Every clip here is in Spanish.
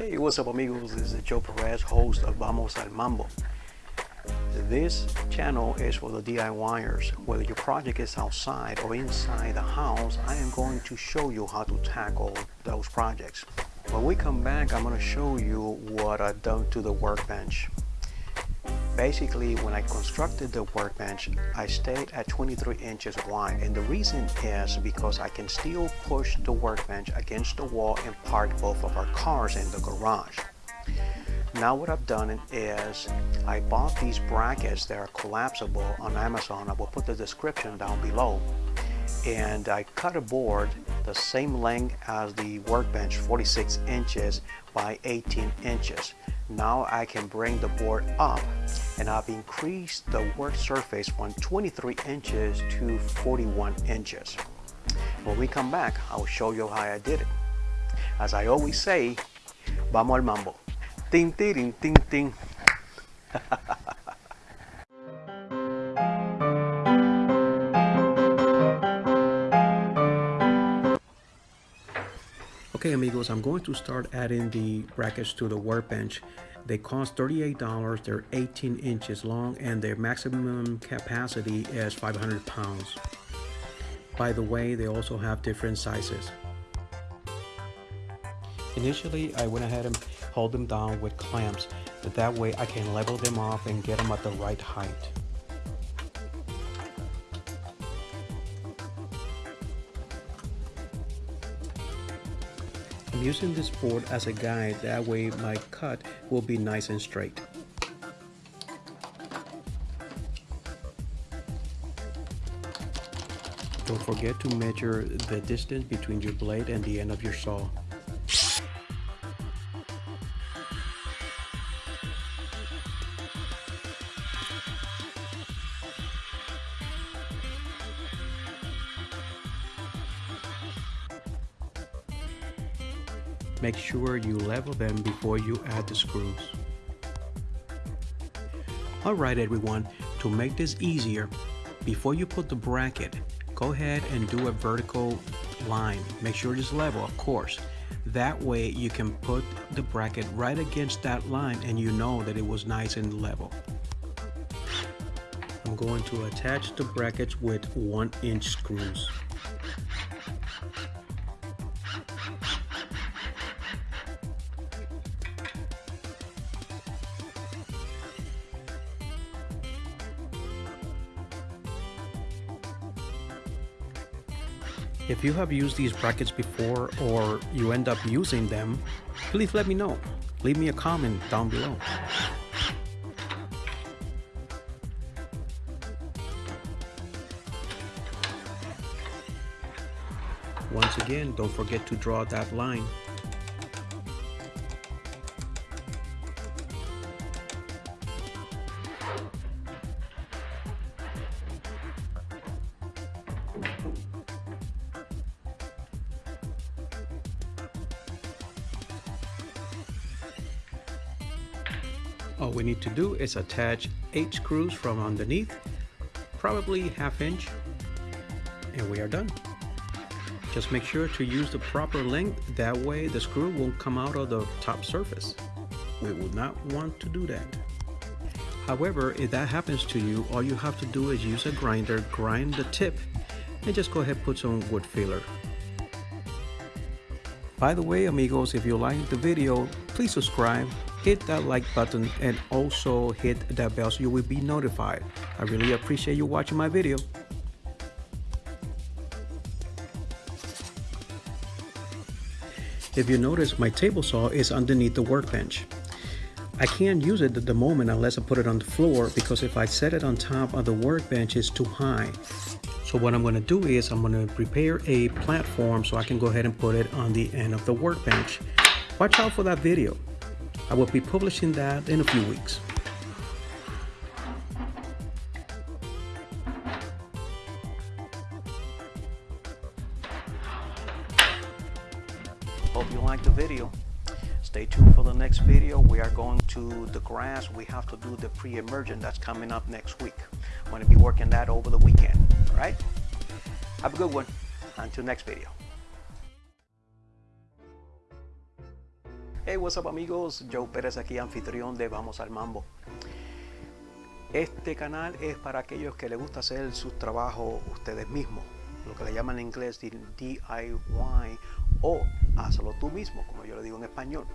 Hey, what's up amigos? This is Joe Perez, host of Vamos al Mambo. This channel is for the DIYers. Whether your project is outside or inside the house, I am going to show you how to tackle those projects. When we come back, I'm going to show you what I've done to the workbench. Basically, when I constructed the workbench, I stayed at 23 inches wide. And the reason is because I can still push the workbench against the wall and park both of our cars in the garage. Now what I've done is I bought these brackets that are collapsible on Amazon. I will put the description down below. And I cut a board the same length as the workbench, 46 inches by 18 inches. Now I can bring the board up and I've increased the work surface from 23 inches to 41 inches. When we come back, I'll show you how I did it. As I always say, vamos al mambo. Ting, ting, ting, ting. Okay amigos, I'm going to start adding the brackets to the workbench. They cost $38, they're 18 inches long and their maximum capacity is 500 pounds. By the way, they also have different sizes. Initially, I went ahead and hold them down with clamps, but that way I can level them off and get them at the right height. I'm using this board as a guide, that way my cut will be nice and straight. Don't forget to measure the distance between your blade and the end of your saw. Make sure you level them before you add the screws. Alright everyone, to make this easier, before you put the bracket, go ahead and do a vertical line. Make sure it's level, of course. That way you can put the bracket right against that line and you know that it was nice and level. I'm going to attach the brackets with one inch screws. If you have used these brackets before or you end up using them, please let me know. Leave me a comment down below. Once again, don't forget to draw that line. All we need to do is attach eight screws from underneath, probably half inch, and we are done. Just make sure to use the proper length, that way the screw won't come out of the top surface. We would not want to do that. However, if that happens to you, all you have to do is use a grinder, grind the tip, and just go ahead put some wood filler. By the way, amigos, if you like the video, please subscribe, hit that like button, and also hit that bell so you will be notified. I really appreciate you watching my video. If you notice, my table saw is underneath the workbench. I can't use it at the moment unless I put it on the floor because if I set it on top of the workbench, it's too high. So what I'm going to do is I'm going to prepare a platform so I can go ahead and put it on the end of the workbench. Watch out for that video. I will be publishing that in a few weeks. Hope you liked the video. Stay tuned for the next video. We are going to the grass. We have to do the pre-emergent that's coming up next week. I'm going to be working that over the weekend. All right? Have a good one. Until next video. Hey, what's up amigos? Joe Pérez aquí, anfitrión de Vamos al Mambo. Este canal es para aquellos que les gusta hacer sus trabajos ustedes mismos, lo que le llaman en inglés DIY o hazlo tú mismo, como yo le digo en español.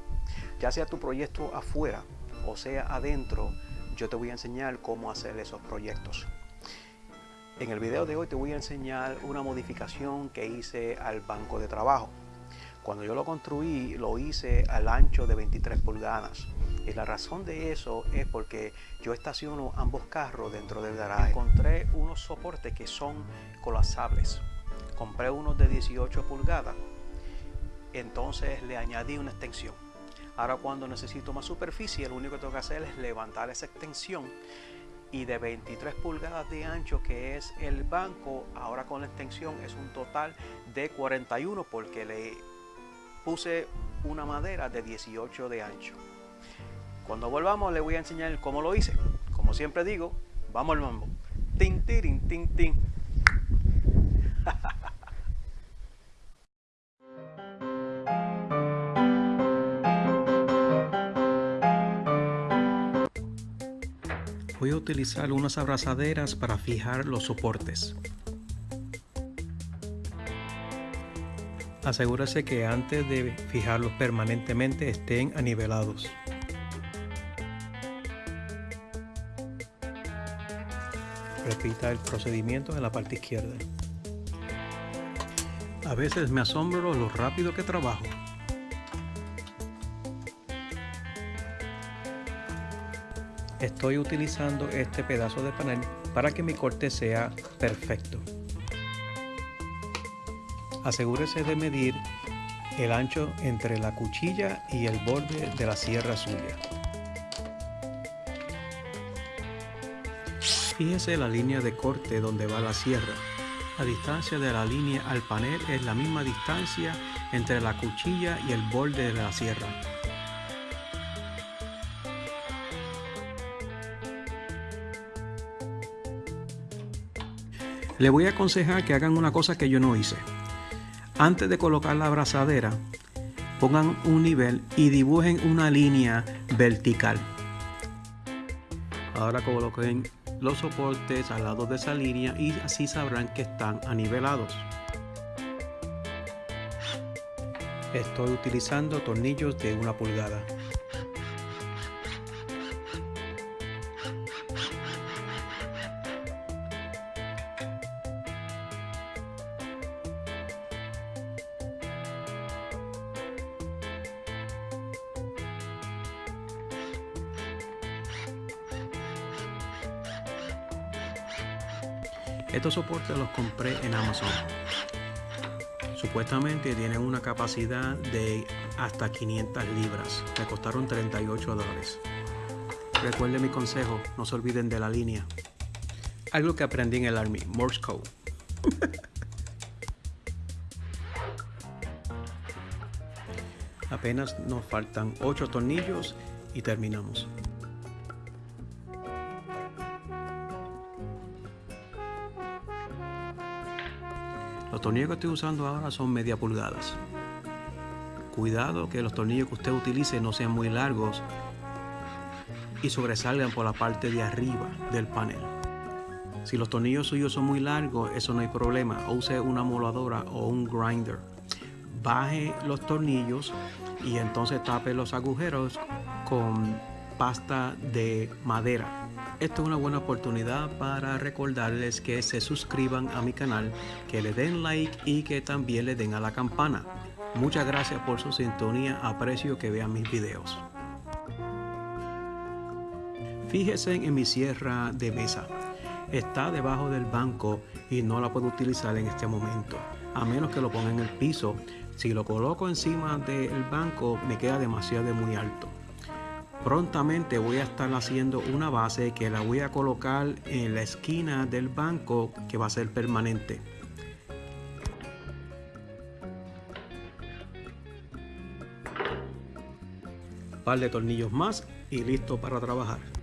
Ya sea tu proyecto afuera o sea adentro, yo te voy a enseñar cómo hacer esos proyectos. En el video de hoy te voy a enseñar una modificación que hice al banco de trabajo. Cuando yo lo construí, lo hice al ancho de 23 pulgadas. Y la razón de eso es porque yo estaciono ambos carros dentro del garaje. Encontré unos soportes que son colapsables. Compré unos de 18 pulgadas. Entonces le añadí una extensión. Ahora cuando necesito más superficie, lo único que tengo que hacer es levantar esa extensión y de 23 pulgadas de ancho que es el banco, ahora con la extensión es un total de 41 porque le puse una madera de 18 de ancho. Cuando volvamos le voy a enseñar cómo lo hice. Como siempre digo, vamos al mambo. Tin, tin, tin, tin. Voy a utilizar unas abrazaderas para fijar los soportes. Asegúrese que antes de fijarlos permanentemente estén anivelados. Repita el procedimiento en la parte izquierda. A veces me asombro lo rápido que trabajo. Estoy utilizando este pedazo de panel para que mi corte sea perfecto asegúrese de medir el ancho entre la cuchilla y el borde de la sierra suya. Fíjese la línea de corte donde va la sierra. La distancia de la línea al panel es la misma distancia entre la cuchilla y el borde de la sierra. Le voy a aconsejar que hagan una cosa que yo no hice. Antes de colocar la abrazadera, pongan un nivel y dibujen una línea vertical. Ahora coloquen los soportes al lado de esa línea y así sabrán que están anivelados. Estoy utilizando tornillos de una pulgada. Estos soportes los compré en Amazon. Supuestamente tienen una capacidad de hasta 500 libras. Me costaron 38 dólares. Recuerden mi consejo, no se olviden de la línea. Algo que aprendí en el Army, Morse Code. Apenas nos faltan 8 tornillos y terminamos. Los tornillos que estoy usando ahora son media pulgadas. Cuidado que los tornillos que usted utilice no sean muy largos y sobresalgan por la parte de arriba del panel. Si los tornillos suyos son muy largos, eso no hay problema. Use una moladora o un grinder. Baje los tornillos y entonces tape los agujeros con pasta de madera esto es una buena oportunidad para recordarles que se suscriban a mi canal, que le den like y que también le den a la campana. Muchas gracias por su sintonía, aprecio que vean mis videos. Fíjense en mi sierra de mesa. Está debajo del banco y no la puedo utilizar en este momento, a menos que lo ponga en el piso. Si lo coloco encima del banco me queda demasiado muy alto. Prontamente voy a estar haciendo una base que la voy a colocar en la esquina del banco que va a ser permanente. Un par de tornillos más y listo para trabajar.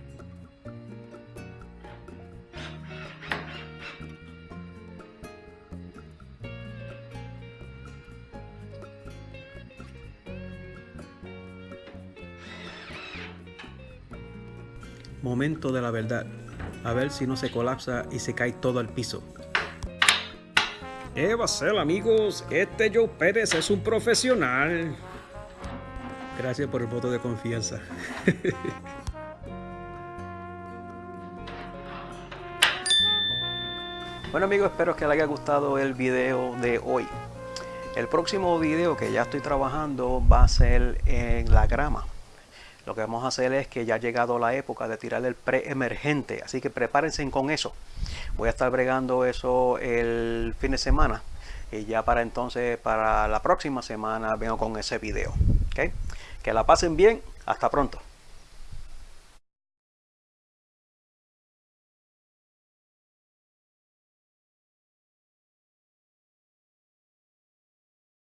Momento de la verdad. A ver si no se colapsa y se cae todo al piso. Eva Cel, amigos, este Joe Pérez es un profesional. Gracias por el voto de confianza. bueno amigos, espero que les haya gustado el video de hoy. El próximo video que ya estoy trabajando va a ser en la grama. Lo que vamos a hacer es que ya ha llegado la época de tirar el pre-emergente, así que prepárense con eso. Voy a estar bregando eso el fin de semana y ya para entonces, para la próxima semana vengo con ese video. ¿okay? Que la pasen bien, hasta pronto.